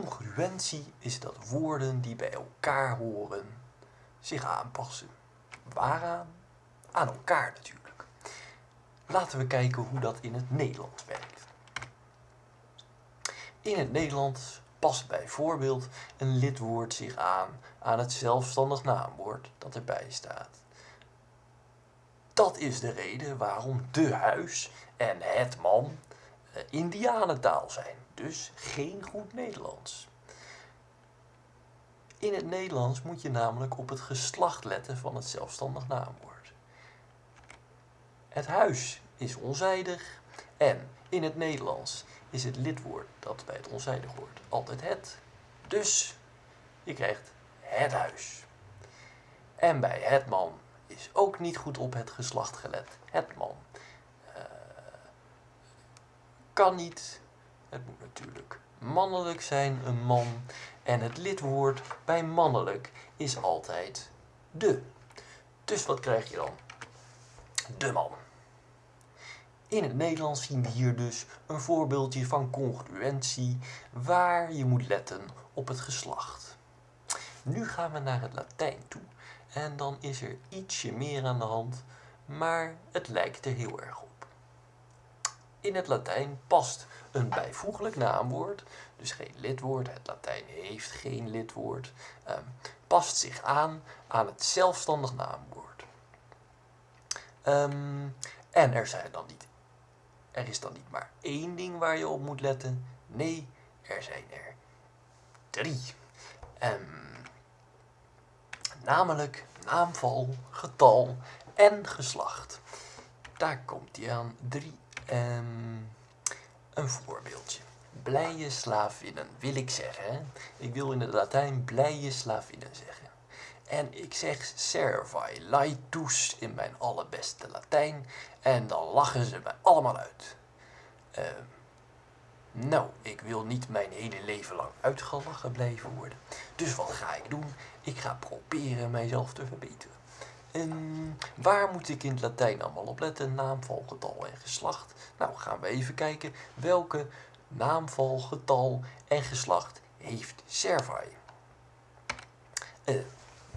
Congruentie is dat woorden die bij elkaar horen zich aanpassen. Waaraan? Aan elkaar natuurlijk. Laten we kijken hoe dat in het Nederlands werkt. In het Nederlands past bijvoorbeeld een lidwoord zich aan aan het zelfstandig naamwoord dat erbij staat. Dat is de reden waarom de huis en het man indianentaal zijn, dus geen goed Nederlands. In het Nederlands moet je namelijk op het geslacht letten van het zelfstandig naamwoord. Het huis is onzijdig en in het Nederlands is het lidwoord dat bij het onzijdig hoort altijd het. Dus je krijgt het huis. En bij het man is ook niet goed op het geslacht gelet. Het man kan niet. Het moet natuurlijk mannelijk zijn, een man. En het lidwoord bij mannelijk is altijd de. Dus wat krijg je dan? De man. In het Nederlands zien we hier dus een voorbeeldje van congruentie waar je moet letten op het geslacht. Nu gaan we naar het Latijn toe en dan is er ietsje meer aan de hand, maar het lijkt er heel erg op. In het Latijn past een bijvoeglijk naamwoord, dus geen lidwoord, het Latijn heeft geen lidwoord, eh, past zich aan aan het zelfstandig naamwoord. Um, en er zijn dan niet er is dan niet maar één ding waar je op moet letten. Nee, er zijn er drie. Um, namelijk naamval, getal en geslacht. Daar komt hij aan. Drie. Um, een voorbeeldje. Blije slavinnen wil ik zeggen. Ik wil in het Latijn blije slavinnen zeggen. En ik zeg servi laitus in mijn allerbeste Latijn. En dan lachen ze me allemaal uit. Uh, nou, ik wil niet mijn hele leven lang uitgelachen blijven worden. Dus wat ga ik doen? Ik ga proberen mijzelf te verbeteren. En waar moet ik in het Latijn allemaal op letten? Naamval, getal en geslacht. Nou, gaan we even kijken welke naamval, getal en geslacht heeft servi. Uh,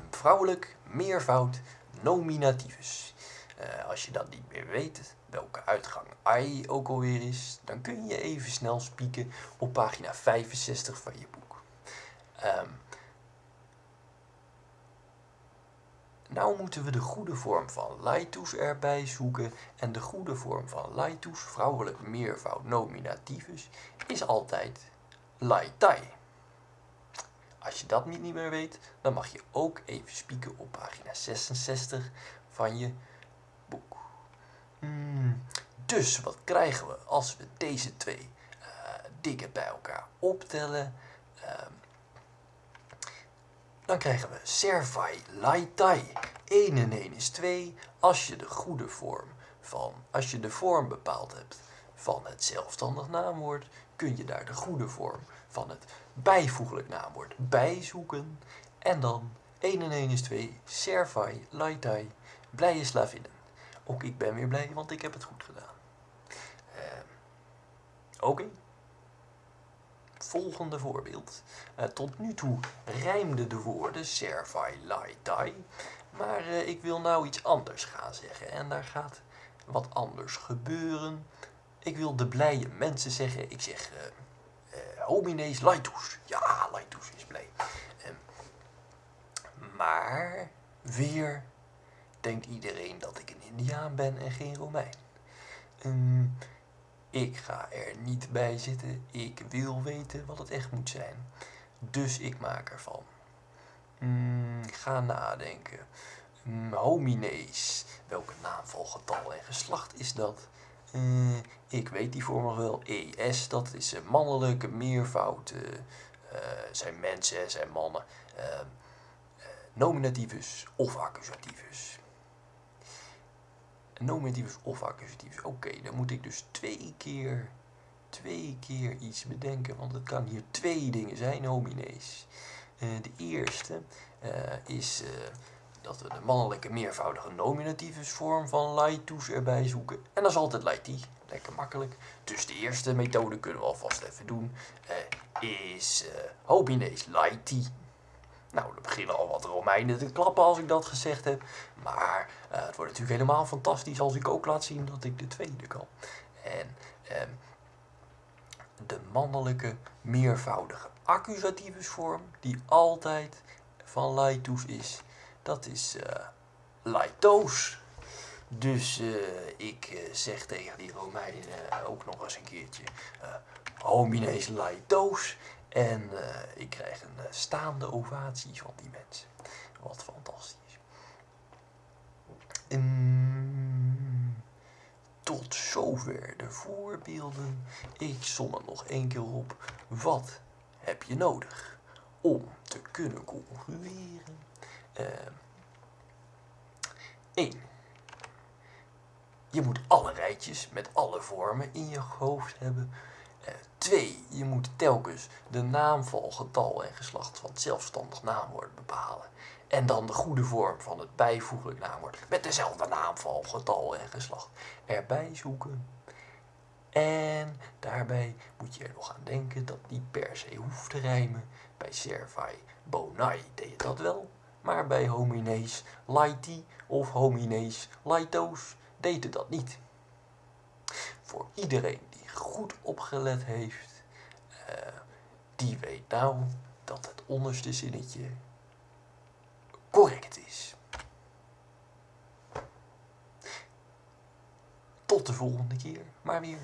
vrouwelijk, meervoud, nominativus. Uh, als je dat niet meer weet, welke uitgang I ook alweer is, dan kun je even snel spieken op pagina 65 van je boek. Um, nou moeten we de goede vorm van laitus erbij zoeken. En de goede vorm van laitus, vrouwelijk meervoud nominativus, is altijd laitai. Als je dat niet meer weet, dan mag je ook even spieken op pagina 66 van je boek. Hmm, dus wat krijgen we als we deze twee uh, dingen bij elkaar optellen? Uh, dan krijgen we servai laitai. 1 en 1 is 2 als je de goede vorm van, als je de vorm bepaald hebt van het zelfstandig naamwoord, kun je daar de goede vorm van het bijvoeglijk naamwoord bijzoeken. En dan 1 en 1 is 2, servai, laitai, blije slavinnen. Ook ik ben weer blij, want ik heb het goed gedaan. Uh, Oké. Volgende voorbeeld. Uh, tot nu toe rijmden de woorden servai, laitai. Maar uh, ik wil nou iets anders gaan zeggen. En daar gaat wat anders gebeuren. Ik wil de blije mensen zeggen. Ik zeg homines laitus. Ja, laitus is blij. Um, maar weer denkt iedereen dat ik een indiaan ben en geen Romein. Um, ik ga er niet bij zitten. Ik wil weten wat het echt moet zijn. Dus ik maak ervan. Mm, ga nadenken. Mm, homines. Welke naamval, getal en geslacht is dat? Uh, ik weet die vorm nog wel. ES, dat is een mannelijke meervoud. Uh, zijn mensen, zijn mannen. Uh, nominativus of accusativus. Nominativus of accusativus. Oké, dan moet ik dus twee keer, twee keer iets bedenken. Want het kan hier twee dingen zijn, homines. de eerste is dat we de mannelijke meervoudige nominativusvorm van laitus erbij zoeken. En dat is altijd laiti. Lekker makkelijk. Dus de eerste methode kunnen we alvast even doen. is homines laeti. Nou, er beginnen al wat Romeinen te klappen als ik dat gezegd heb. Maar uh, het wordt natuurlijk helemaal fantastisch als ik ook laat zien dat ik de tweede kan. En uh, de mannelijke meervoudige accusativusvorm, die altijd van laitus is, dat is uh, laitos. Dus uh, ik zeg tegen die Romeinen ook nog eens een keertje homines laitos. En ik krijg een staande ovatie van die mensen. Wat fantastisch. Um, tot zover de voorbeelden. Ik som het nog één keer op. Wat heb je nodig om te kunnen conclueren? Uh, 1. Je moet alle rijtjes met alle vormen in je hoofd hebben. 2. je moet telkens de naamval, getal en geslacht van het zelfstandig naamwoord bepalen. En dan de goede vorm van het bijvoeglijk naamwoord met dezelfde naamval, getal en geslacht erbij zoeken. En daarbij moet je er nog aan denken dat die per se hoeft te rijmen. Bij servai bonai deed je dat wel, maar bij homines laiti of homines laitos deed het dat niet. Voor iedereen goed opgelet heeft, uh, die weet nou dat het onderste zinnetje correct is. Tot de volgende keer, maar weer.